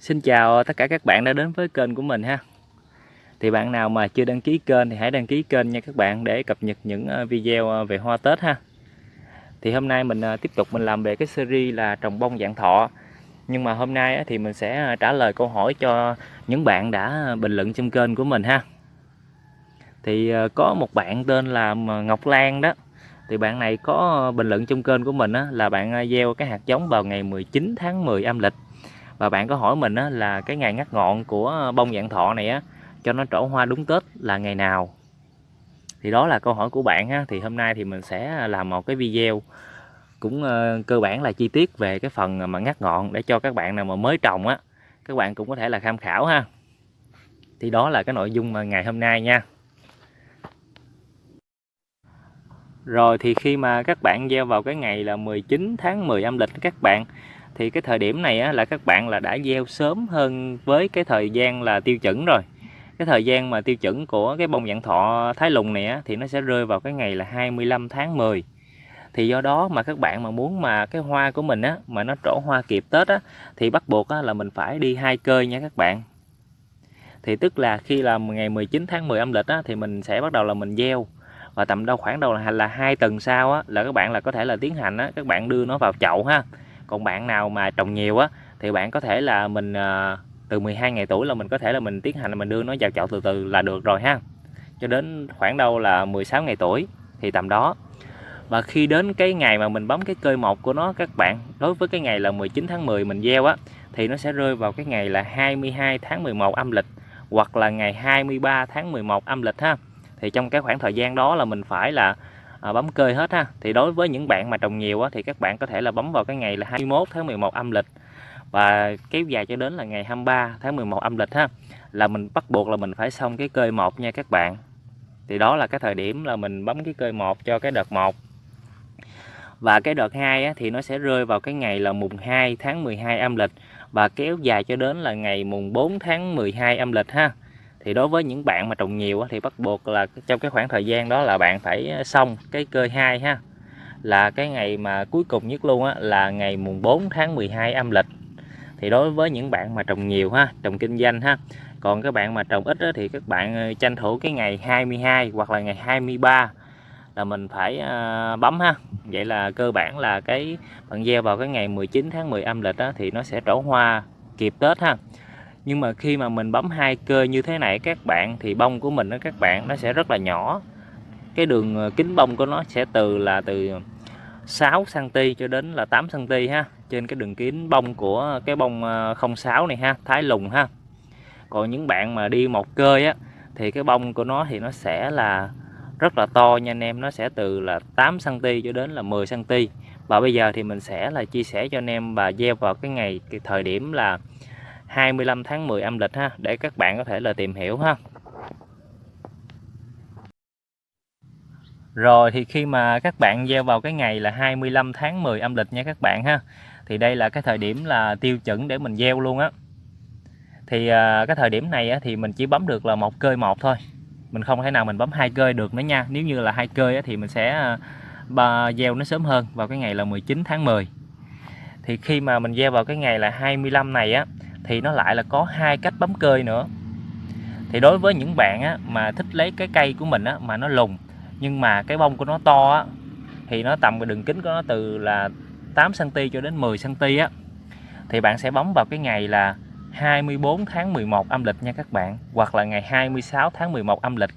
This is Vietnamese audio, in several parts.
Xin chào tất cả các bạn đã đến với kênh của mình ha. Thì bạn nào mà chưa đăng ký kênh thì hãy đăng ký kênh nha các bạn để cập nhật những ờ, video ờ, về hoa Tết ha. Thì hôm nay mình ờ, tiếp tục mình làm về cái series là trồng bông dạng thọ. Nhưng mà hôm nay thì mình sẽ trả lời câu hỏi cho những bạn đã bình luận trong kênh của mình ha. Thì có một bạn tên là Ngọc Lan đó. Thì bạn này có bình luận trong kênh của mình á, là bạn gieo cái hạt giống vào ngày 19 tháng 10 âm lịch và bạn có hỏi mình á, là cái ngày ngắt ngọn của ờ, bông dạng thọ này á, cho nó trổ hoa đúng Tết là ngày nào? Thì đó là câu hỏi của bạn ha. Thì hôm nay thì mình sẽ ờ, làm một cái video cũng uh, cơ bản là chi tiết về cái phần mà ngắt ngọn để cho các bạn nào mà mới trồng á các bạn cũng có thể là tham khảo ha. Thì đó là cái nội dung mà ngày hôm nay nha. Rồi thì khi mà các bạn gieo vào cái ngày là 19 tháng 10 âm lịch các bạn thì cái thời điểm này á, là các bạn là đã gieo sớm hơn với cái thời gian là tiêu chuẩn rồi. Cái thời gian mà tiêu chuẩn của cái bông dạng thọ thái lùng này á, thì nó sẽ rơi vào cái ngày là 25 tháng 10 thì do đó mà các bạn mà muốn mà cái hoa của mình á mà nó trổ hoa kịp Tết á thì bắt buộc á, là mình phải đi hai cơi nha các bạn. Thì tức là khi là ngày 19 tháng 10 âm lịch á, thì mình sẽ bắt đầu là mình gieo. Và tầm đâu khoảng đầu là là hai tuần sau á, là các bạn là có thể là tiến hành á, các bạn đưa nó vào chậu ha còn bạn nào mà trồng nhiều á thì bạn có thể là mình à, từ 12 ngày tuổi là mình có thể là mình tiến hành là mình đưa nó vào chậu từ từ là được rồi ha. Cho đến khoảng đâu là 16 ngày tuổi thì tầm đó. Và khi đến cái ngày mà mình bấm cái cơi một của nó các bạn đối với cái ngày là 19 tháng 10 mình gieo á thì nó sẽ rơi vào cái ngày là 22 tháng 11 âm lịch hoặc là ngày 23 tháng 11 âm lịch ha. Thì trong cái khoảng thời gian đó là mình phải là à, bấm cơi hết ha. Thì đối với những bạn mà trồng nhiều á, thì các bạn có thể là bấm vào cái ngày là 21 tháng 11 âm lịch. Và kéo dài cho đến là ngày 23 tháng 11 âm lịch ha là mình bắt buộc là mình phải xong cái cơi một nha các bạn. Thì đó là cái thời điểm là mình bấm cái cơi một cho cái đợt 1 và cái đợt 2 á, thì nó sẽ rơi vào cái ngày là mùng 2 tháng 12 âm lịch. Và kéo dài cho đến là ngày mùng 4 tháng 12 âm lịch ha thì đối với những bạn mà trồng nhiều thì bắt buộc là trong cái khoảng thời gian đó là bạn phải ờ, xong cái cơ hai ha. Là cái ngày mà cuối cùng nhất luôn á là ngày mùng 4 tháng 12 âm lịch. Thì đối với những bạn mà trồng nhiều ha trồng kinh doanh ha còn các bạn mà trồng ít á, thì các bạn ờ, tranh thủ cái ngày 22 hoặc là ngày 23 là mình phải uh, bấm ha. Vậy là cơ bản là cái bạn gieo vào cái ngày 19 tháng 10 âm lịch á, thì nó sẽ trổ hoa kịp Tết ha nhưng mà khi mà mình bấm hai cơ như thế này, các bạn, thì bông của mình đó các bạn, nó sẽ rất là nhỏ. Cái đường ờ, kính bông của nó sẽ từ là từ 6 cm cho đến là 8 cm ha. Trên cái đường kính bông của cái bông ờ, 06 này ha, thái lùng ha. Còn những bạn mà đi một cơi á, thì cái bông của nó thì nó sẽ là rất là to nha anh em. Nó sẽ từ là 8 cm cho đến là 10 cm và bây giờ thì mình sẽ là chia sẻ cho anh em và gieo vào cái ngày, cái thời điểm là 25 tháng 10 âm lịch ha để các bạn có thể là tìm hiểu ha. Rồi thì khi mà các bạn gieo vào cái ngày là 25 tháng 10 âm lịch nha các bạn ha thì đây là cái thời điểm là tiêu chuẩn để mình gieo luôn á. Thì à, cái thời điểm này á, thì mình chỉ bấm được là một cơi một thôi mình không thể nào mình bấm hai cơi được nữa nha. Nếu như là hai cơi á, thì mình sẽ à, gieo nó sớm hơn vào cái ngày là 19 tháng 10 thì khi mà mình gieo vào cái ngày là 25 này á thì nó lại là có hai cách bấm cơi nữa. Thì đối với những bạn á, mà thích lấy cái cây của mình á, mà nó lùng nhưng mà cái bông của nó to á, thì nó tầm cái đường kính của nó từ là 8 cm cho đến 10 cm á thì bạn sẽ bấm vào cái ngày là 24 tháng 11 âm lịch nha các bạn hoặc là ngày 26 tháng 11 âm lịch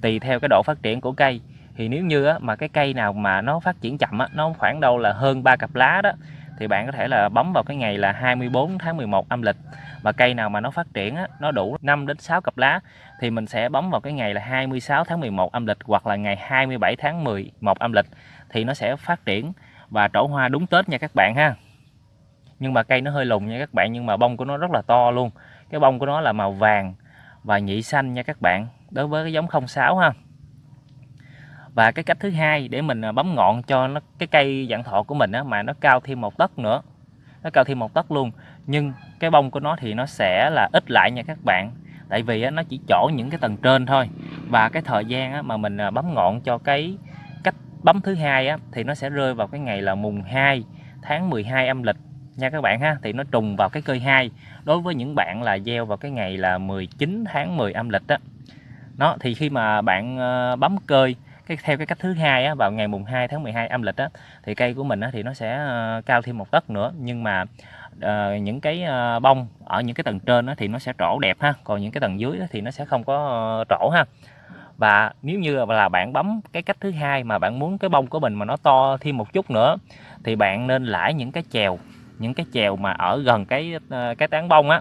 tùy theo cái độ phát triển của cây. Thì nếu như á, mà cái cây nào mà nó phát triển chậm á, nó khoảng đâu là hơn ba cặp lá đó thì bạn có thể là bấm vào cái ngày là 24 tháng 11 âm lịch. Và cây nào mà nó phát triển á, nó đủ 5 đến 6 cặp lá thì mình sẽ bấm vào cái ngày là 26 tháng 11 âm lịch hoặc là ngày 27 tháng 11 âm lịch thì nó sẽ phát triển và trổ hoa đúng Tết nha các bạn ha. Nhưng mà cây nó hơi lùng nha các bạn nhưng mà bông của nó rất là to luôn. Cái bông của nó là màu vàng và nhị xanh nha các bạn đối với cái giống 06 ha và cái cách thứ hai để mình à, bấm ngọn cho nó cái cây dạng thọ của mình á, mà nó cao thêm một tấc nữa. Nó cao thêm một tấc luôn. Nhưng cái bông của nó thì nó sẽ là ít lại nha các bạn. Tại vì á, nó chỉ chỗ những cái tầng trên thôi. Và cái thời gian á, mà mình à, bấm ngọn cho cái cách bấm thứ hai á, thì nó sẽ rơi vào cái ngày là mùng 2 tháng 12 âm lịch nha các bạn ha. Thì nó trùng vào cái cơi 2 đối với những bạn là gieo vào cái ngày là 19 tháng 10 âm lịch đó nó thì khi mà bạn ờ, bấm cơi cái theo cái cách thứ hai á, vào ngày mùng 2 tháng 12 âm lịch á, thì cây của mình á, thì nó sẽ ờ, cao thêm một tấc nữa. Nhưng mà uh, những cái uh, bông ở những cái tầng trên á, thì nó sẽ trổ đẹp ha. Còn những cái tầng dưới á, thì nó sẽ không có uh, trổ ha. Và nếu như là bạn bấm cái cách thứ hai mà bạn muốn cái bông của mình mà nó to thêm một chút nữa thì bạn nên lãi những cái chèo những cái chèo mà ở gần cái cái tán bông á.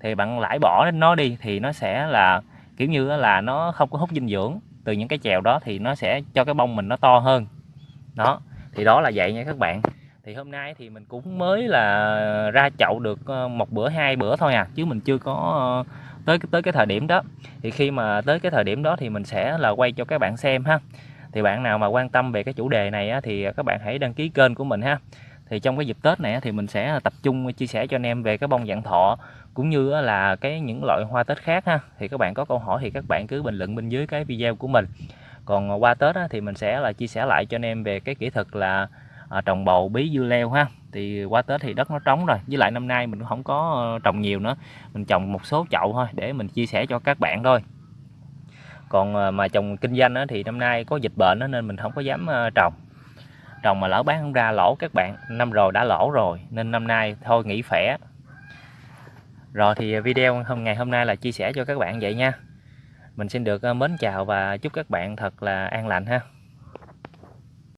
Thì bạn lãi bỏ nó đi thì nó sẽ là kiểu như là nó không có hút dinh dưỡng từ những cái chèo đó thì nó sẽ cho cái bông mình nó to hơn. Đó thì đó là vậy nha các bạn. Thì hôm nay thì mình cũng mới là ra chậu được ờ, một bữa hai bữa thôi à chứ mình chưa có ờ, tới tới cái thời điểm đó. Thì khi mà tới cái thời điểm đó thì mình sẽ là quay cho các bạn xem ha. Thì bạn nào mà quan tâm về cái chủ đề này á, thì các bạn hãy đăng ký kênh của mình ha. Thì trong cái dịp Tết này thì mình sẽ tập trung chia sẻ cho anh em về cái bông dạng thọ cũng như là cái những loại hoa Tết khác ha thì các bạn có câu hỏi thì các bạn cứ bình luận bên dưới cái video của mình. Còn qua Tết thì mình sẽ là chia sẻ lại cho anh em về cái kỹ thuật là à, trồng bầu bí dưa leo ha. Thì qua Tết thì đất nó trống rồi với lại năm nay mình cũng không có ờ, trồng nhiều nữa mình trồng một số chậu thôi để mình chia sẻ cho các bạn thôi. Còn ờ, mà trồng kinh doanh thì năm nay có dịch bệnh nên mình không có dám ờ, trồng. Trồng mà lỡ bán không ra lỗ các bạn năm rồi đã lỗ rồi nên năm nay thôi nghỉ phẻ rồi thì video hôm, ngày hôm nay là chia sẻ cho các bạn vậy nha. Mình xin được ờ, mến chào và chúc các bạn thật là an lành ha.